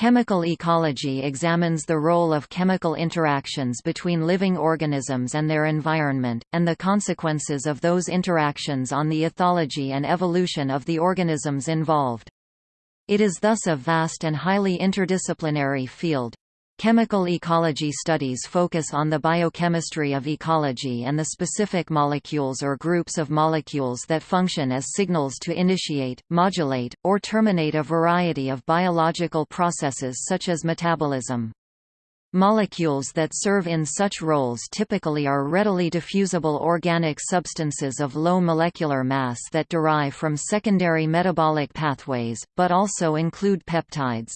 Chemical ecology examines the role of chemical interactions between living organisms and their environment, and the consequences of those interactions on the ethology and evolution of the organisms involved. It is thus a vast and highly interdisciplinary field. Chemical ecology studies focus on the biochemistry of ecology and the specific molecules or groups of molecules that function as signals to initiate, modulate, or terminate a variety of biological processes such as metabolism. Molecules that serve in such roles typically are readily diffusible organic substances of low molecular mass that derive from secondary metabolic pathways, but also include peptides.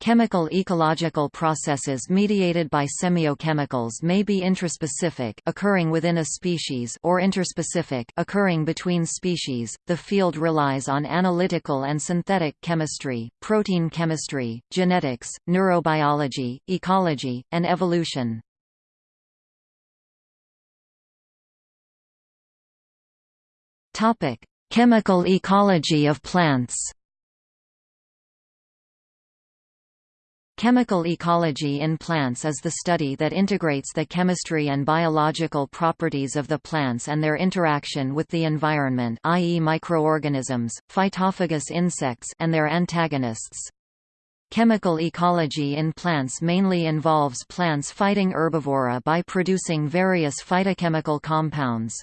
Chemical ecological processes mediated by semiochemicals may be intraspecific occurring within a species or interspecific occurring between species. The field relies on analytical and synthetic chemistry, protein chemistry, genetics, neurobiology, ecology, and evolution. Topic: Chemical ecology of plants. Chemical ecology in plants is the study that integrates the chemistry and biological properties of the plants and their interaction with the environment i.e. microorganisms, phytophagous insects and their antagonists. Chemical ecology in plants mainly involves plants fighting herbivory by producing various phytochemical compounds.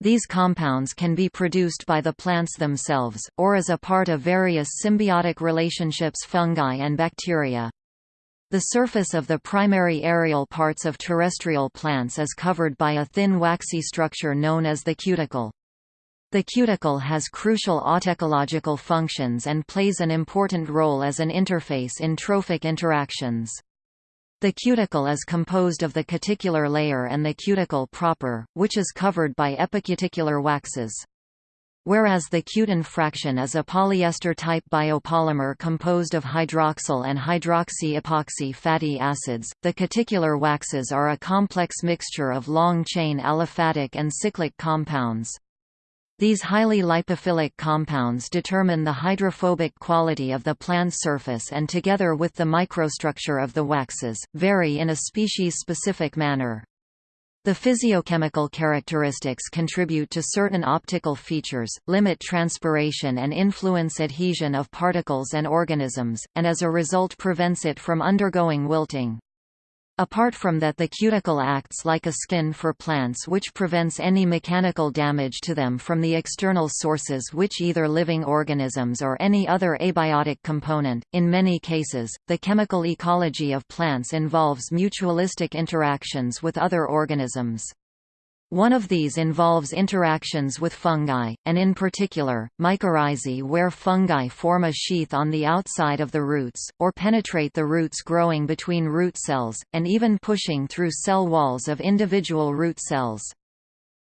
These compounds can be produced by the plants themselves, or as a part of various symbiotic relationships fungi and bacteria. The surface of the primary aerial parts of terrestrial plants is covered by a thin waxy structure known as the cuticle. The cuticle has crucial autecological functions and plays an important role as an interface in trophic interactions. The cuticle is composed of the cuticular layer and the cuticle proper, which is covered by epicuticular waxes. Whereas the cutin fraction is a polyester-type biopolymer composed of hydroxyl and hydroxy-epoxy fatty acids, the cuticular waxes are a complex mixture of long-chain aliphatic and cyclic compounds. These highly lipophilic compounds determine the hydrophobic quality of the plant surface and together with the microstructure of the waxes, vary in a species-specific manner. The physiochemical characteristics contribute to certain optical features, limit transpiration and influence adhesion of particles and organisms, and as a result prevents it from undergoing wilting. Apart from that the cuticle acts like a skin for plants which prevents any mechanical damage to them from the external sources which either living organisms or any other abiotic component. In many cases, the chemical ecology of plants involves mutualistic interactions with other organisms. One of these involves interactions with fungi, and in particular, mycorrhizae where fungi form a sheath on the outside of the roots, or penetrate the roots growing between root cells, and even pushing through cell walls of individual root cells.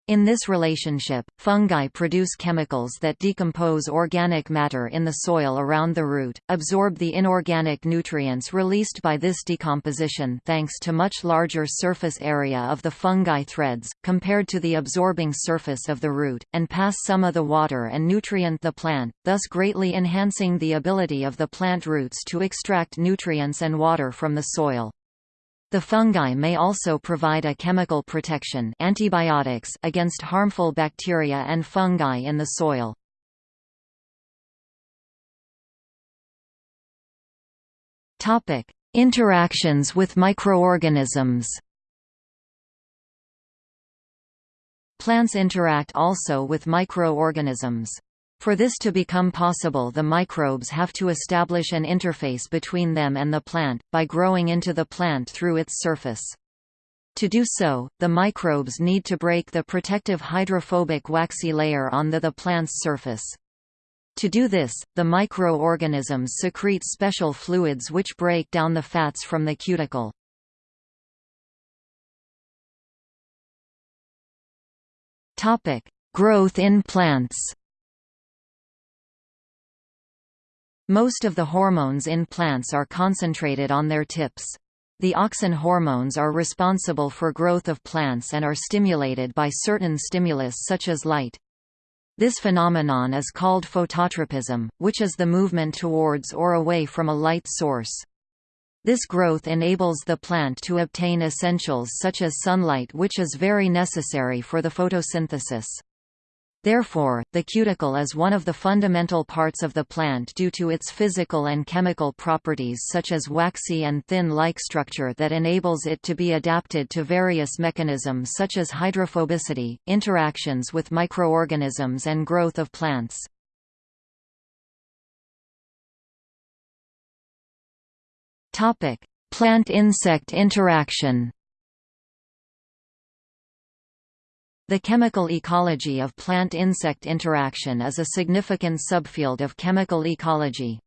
In this relationship, fungi produce chemicals that decompose organic matter in the soil around the root, absorb the inorganic nutrients released by this decomposition thanks to much larger surface area of the fungi threads, compared to the absorbing surface of the root, and pass some of the water and nutrient the plant, thus greatly enhancing the ability of the plant roots to extract nutrients and water from the soil. The fungi may also provide a chemical protection antibiotics against harmful bacteria and fungi in the soil. Interactions with microorganisms. Plants interact also with microorganisms. For this to become possible the microbes have to establish an interface between them and the plant, by growing into the plant through its surface. To do so, the microbes need to break the protective hydrophobic waxy layer on the, the plant's surface. To do this, the microorganisms secrete special fluids which break down the fats from the cuticle. Growth in plants Most of the hormones in plants are concentrated on their tips. The auxin hormones are responsible for growth of plants and are stimulated by certain stimulus such as light. This phenomenon is called phototropism, which is the movement towards or away from a light source. This growth enables the plant to obtain essentials such as sunlight which is very necessary for the photosynthesis. Therefore, the cuticle is one of the fundamental parts of the plant due to its physical and chemical properties such as waxy and thin-like structure that enables it to be adapted to various mechanisms such as hydrophobicity, interactions with microorganisms and growth of plants. Plant-insect interaction The chemical ecology of plant-insect interaction is a significant subfield of chemical ecology.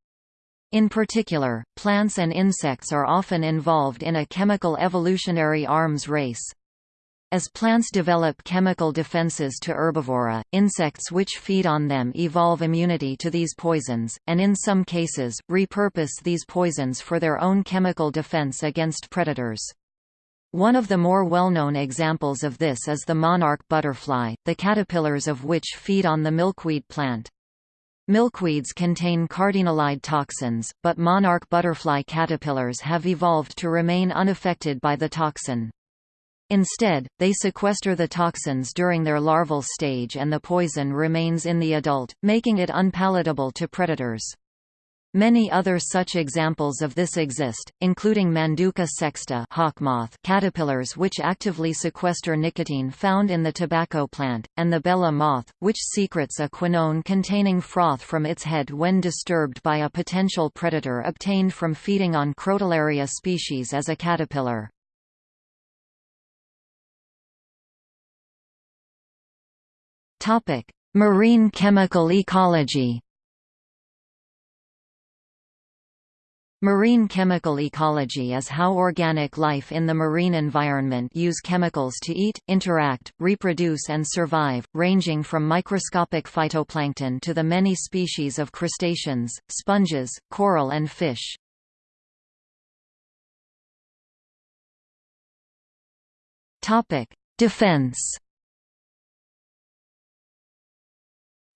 In particular, plants and insects are often involved in a chemical evolutionary arms race. As plants develop chemical defenses to herbivory, insects which feed on them evolve immunity to these poisons, and in some cases, repurpose these poisons for their own chemical defense against predators. One of the more well-known examples of this is the monarch butterfly, the caterpillars of which feed on the milkweed plant. Milkweeds contain cardenolide toxins, but monarch butterfly caterpillars have evolved to remain unaffected by the toxin. Instead, they sequester the toxins during their larval stage and the poison remains in the adult, making it unpalatable to predators. Many other such examples of this exist, including Manduca sexta hawkmoth caterpillars which actively sequester nicotine found in the tobacco plant, and the Bella moth, which secretes a quinone containing froth from its head when disturbed by a potential predator obtained from feeding on Crotalaria species as a caterpillar. Marine chemical ecology. Marine chemical ecology is how organic life in the marine environment use chemicals to eat, interact, reproduce and survive, ranging from microscopic phytoplankton to the many species of crustaceans, sponges, coral and fish. Defense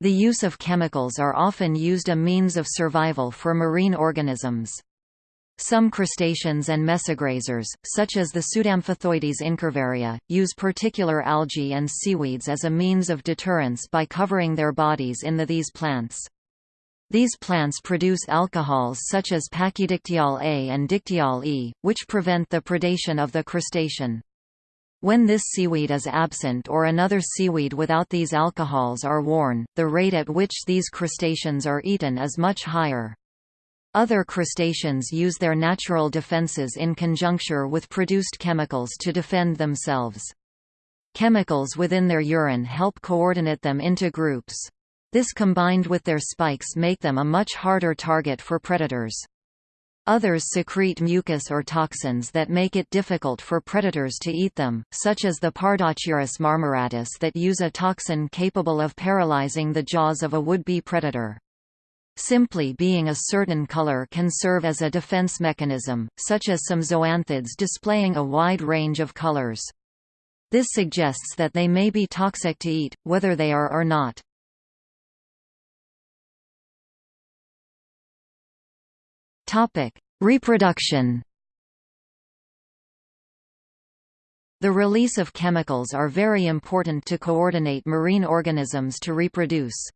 The use of chemicals are often used a means of survival for marine organisms. Some crustaceans and mesograzers, such as the Pseudamphithoides incurvaria, use particular algae and seaweeds as a means of deterrence by covering their bodies in the these plants. These plants produce alcohols such as pachydictyol A and dictyol E, which prevent the predation of the crustacean. When this seaweed is absent or another seaweed without these alcohols are worn, the rate at which these crustaceans are eaten is much higher. Other crustaceans use their natural defenses in conjuncture with produced chemicals to defend themselves. Chemicals within their urine help coordinate them into groups. This combined with their spikes make them a much harder target for predators. Others secrete mucus or toxins that make it difficult for predators to eat them, such as the Pardachirus marmoratus that use a toxin capable of paralyzing the jaws of a would-be predator. Simply being a certain color can serve as a defense mechanism, such as some zoanthids displaying a wide range of colors. This suggests that they may be toxic to eat, whether they are or not. Reproduction. The release of chemicals are very important to coordinate marine organisms to reproduce.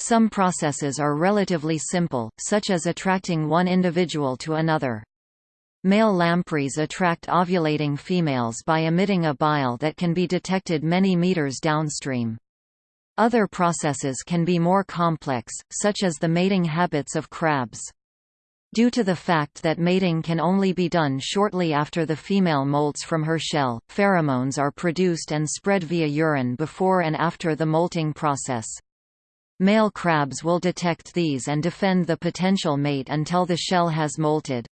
Some processes are relatively simple, such as attracting one individual to another. Male lampreys attract ovulating females by emitting a bile that can be detected many meters downstream. Other processes can be more complex, such as the mating habits of crabs. Due to the fact that mating can only be done shortly after the female molts from her shell, pheromones are produced and spread via urine before and after the molting process. Male crabs will detect these and defend the potential mate until the shell has molted.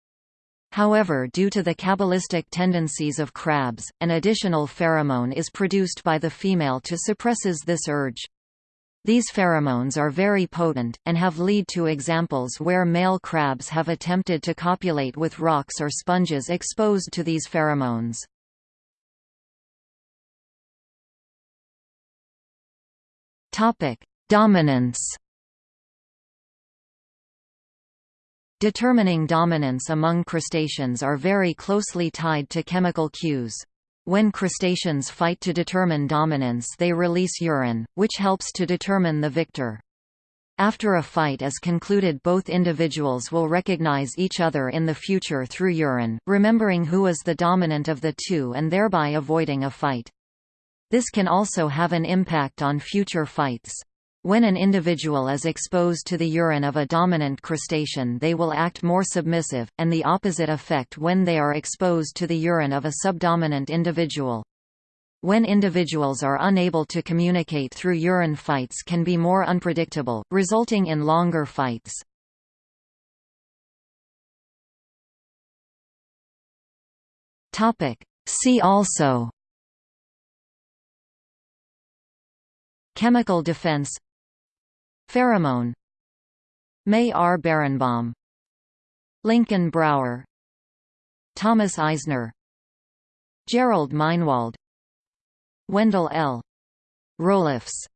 However due to the cabalistic tendencies of crabs, an additional pheromone is produced by the female to suppresses this urge. These pheromones are very potent, and have lead to examples where male crabs have attempted to copulate with rocks or sponges exposed to these pheromones. Dominance Determining dominance among crustaceans are very closely tied to chemical cues. When crustaceans fight to determine dominance they release urine, which helps to determine the victor. After a fight is concluded both individuals will recognize each other in the future through urine, remembering who is the dominant of the two and thereby avoiding a fight. This can also have an impact on future fights. When an individual is exposed to the urine of a dominant crustacean they will act more submissive, and the opposite effect when they are exposed to the urine of a subdominant individual. When individuals are unable to communicate through urine fights can be more unpredictable, resulting in longer fights. See also Chemical defense Pheromone. May R. Berenbaum. Lincoln Brower. Thomas Eisner. Jerrold Meinwald. Wendell L. Roelofs